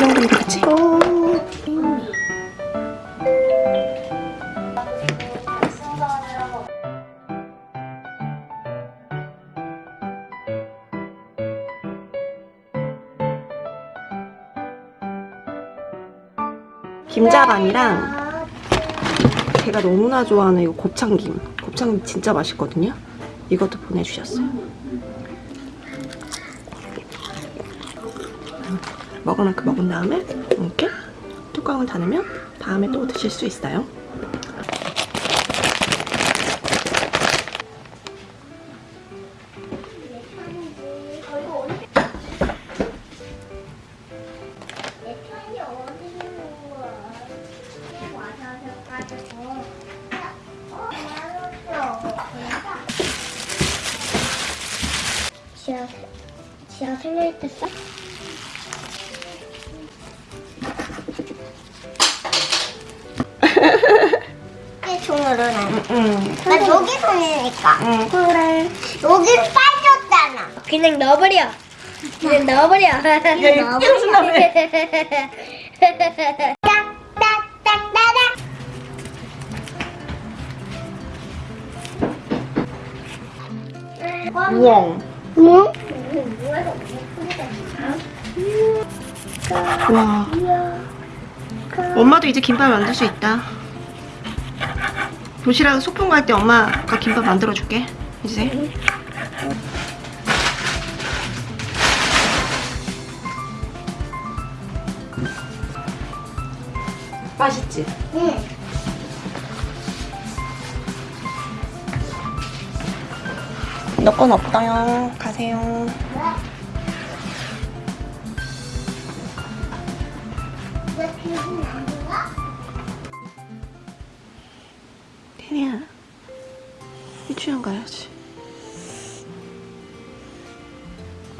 정도면 되겠지? 김자반이랑 제가 너무나 좋아하는 이거 곱창김. 곱창김 진짜 맛있거든요. 이것도 보내주셨어요. 먹을 만큼 먹은 다음에 이렇게 뚜껑을 닫으면 다음에 또 드실 수 있어요. 지아 생일 때 써? 총으로 나. 응. 나 여기 손이니까. 응. 그래. 여기 빠졌잖아. 그냥 넣어버려. 그냥 넣어버려. 그냥? 딱딱딱딱딱. 우엉. 응? 와. 엄마도 이제 김밥 만들 수 있다. 도시락 소풍 갈 때 엄마가 김밥 만들어 줄게. 이제. 맛있지? 응. 너건 없어요. 가세요. 태리야. 유치원 가야지.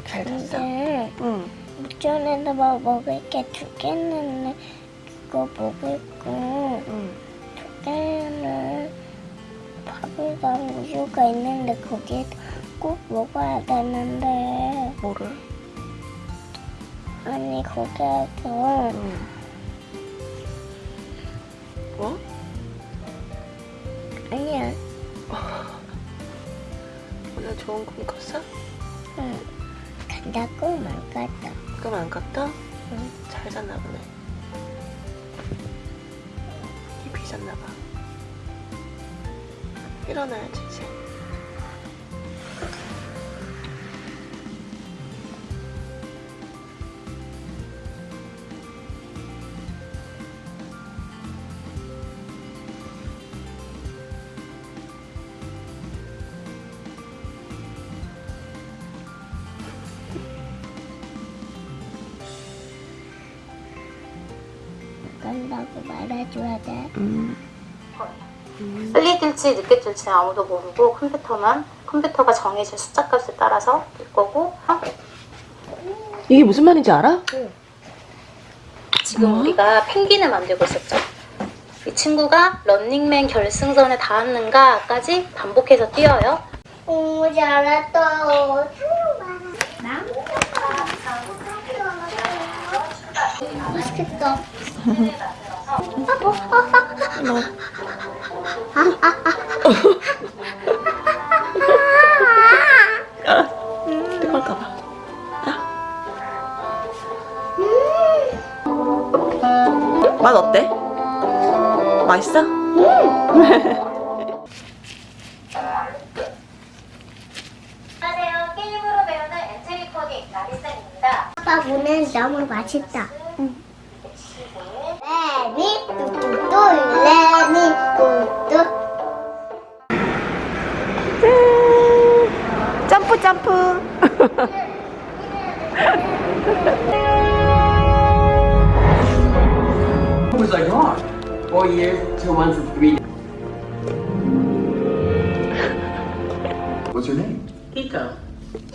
잘 잤어? 응. 무전에다 뭐 먹을 게 두 개는 그거 먹을 거. 응. 두 개는 밥이랑 우유가 있는데 거기에 꼭 먹어야 되는데 뭐를? 아니 거기에서 응. 뭐? 아니야 오늘 좋은 꿈 꿨어? 응 간다고 말 갔다 꿈 안 꿨다? 응. 잘 잤나 보네. 깊이 잤나 봐. 일어나야지 이제. 간다고 말해줘야 돼 음. 빨리 뛸지 늦게 뛸지는 아무도 모르고 컴퓨터만 컴퓨터가 정해진 숫자값에 따라서 뛸 거고 이게 무슨 말인지 알아? 지금 뭐? 우리가 펭귄을 만들고 있었죠. 이 친구가 런닝맨 결승선에 닿았는가까지 반복해서 뛰어요. 오 잘했다 맛있겠다 너. 알아. 뜨거울까봐. 맛 어때? 맛있어? 아빠 보는 너무 맛있다 레미 뚜뚜뚜 레미 뚜뚜 점프 점프. was I gone? Four years, two months, and three What's her name? Iko.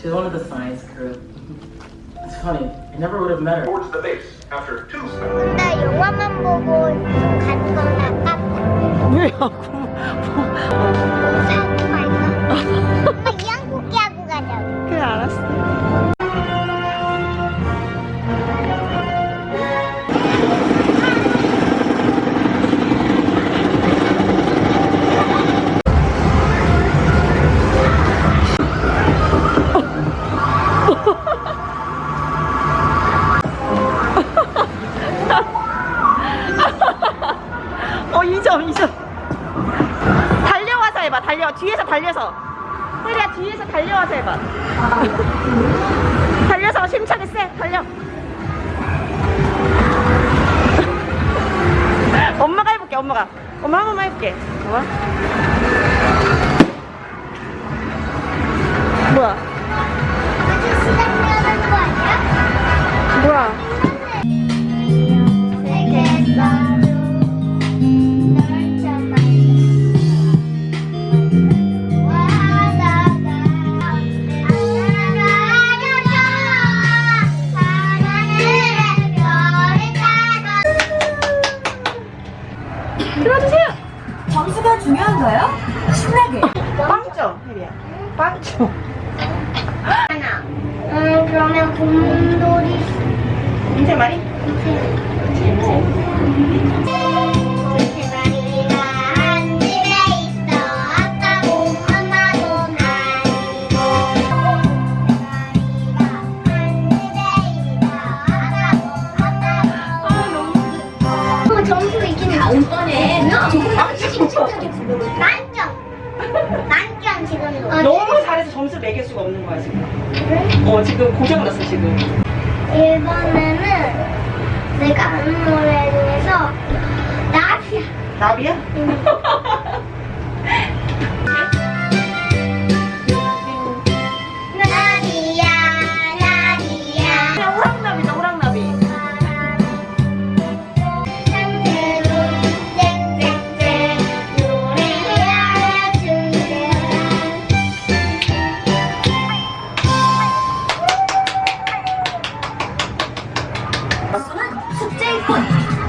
She's one of the science crew. It's funny, I never would have met her. Towards the base after two spells. 달려서. 혜리야 뒤에서 달려와서 해봐. 달려서 힘차게 세. 달려. 엄마가 해볼게. 엄마가. 엄마 한 번만 해볼게. 봐봐. 뭐야? 뭐야? 들어주세요. 점수가 중요한가요? 신나게. 빵점. 혜리야. 빵점. 하나 음 그러면 곰돌이 인생 말이? 돌쇠 침착하게 만점 만점 지금 너무 잘해서 점수 매길 수가 없는 거야 지금. 어 지금 고장 났어 지금. 1번에는 내가 아는 노래 중에서 나비야 나비야? 나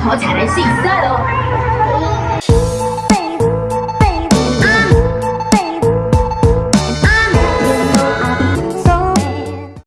더 잘할 수 있어요.